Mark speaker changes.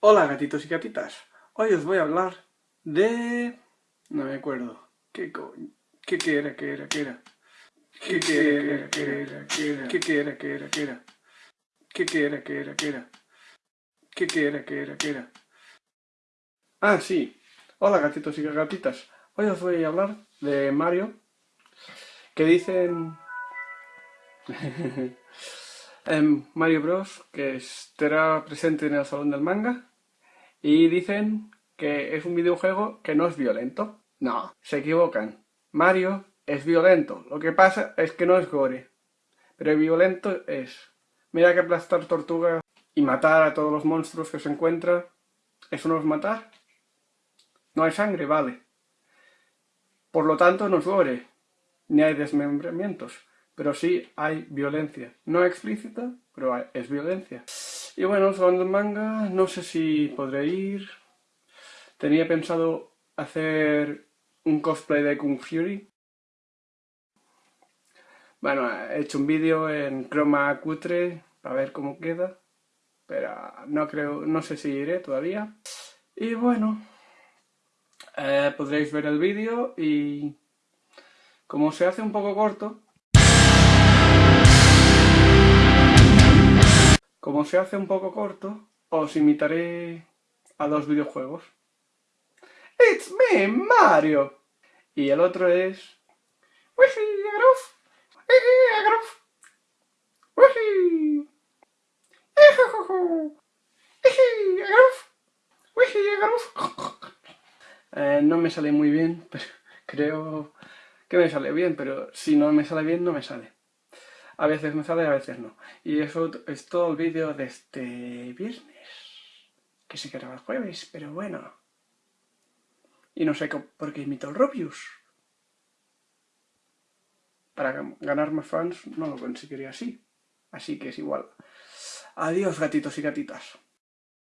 Speaker 1: Hola gatitos y gatitas, hoy os voy a hablar de... no me acuerdo, ¿qué coño? ¿Qué, qué era, qué era, qué era? ¿Qué, qué era, qué era, qué era? ¿Qué, qué era, qué era, qué era? ¿Qué, qué era, qué era, qué era? ¿Qué, qué era, qué era, qué era? Ah, sí, hola gatitos y gatitas, hoy os voy a hablar de Mario, que dicen... Mario Bros, que estará presente en el Salón del Manga, y dicen que es un videojuego que no es violento. No, se equivocan. Mario es violento. Lo que pasa es que no es gore. Pero violento es. Mira que aplastar tortugas y matar a todos los monstruos que se encuentra. ¿Eso no es matar? No hay sangre, vale. Por lo tanto no es gore. Ni hay desmembramientos. Pero sí hay violencia. No explícita, pero es violencia. Y bueno, del manga, no sé si podré ir. Tenía pensado hacer un cosplay de Kung Fury. Bueno, he hecho un vídeo en croma cutre para ver cómo queda. Pero no creo, no sé si iré todavía. Y bueno, eh, podréis ver el vídeo y como se hace un poco corto, Como se hace un poco corto, os imitaré a dos videojuegos. It's me, Mario. Y el otro es... Eh, no me sale muy bien, pero creo que me sale bien, pero si no me sale bien, no me sale. A veces me sale, a veces no. Y eso es todo el vídeo de este viernes. Que se graba el jueves, pero bueno. Y no sé por qué imito el Rubius. Para ganar más fans no lo conseguiría así. Así que es igual. Adiós gatitos y gatitas.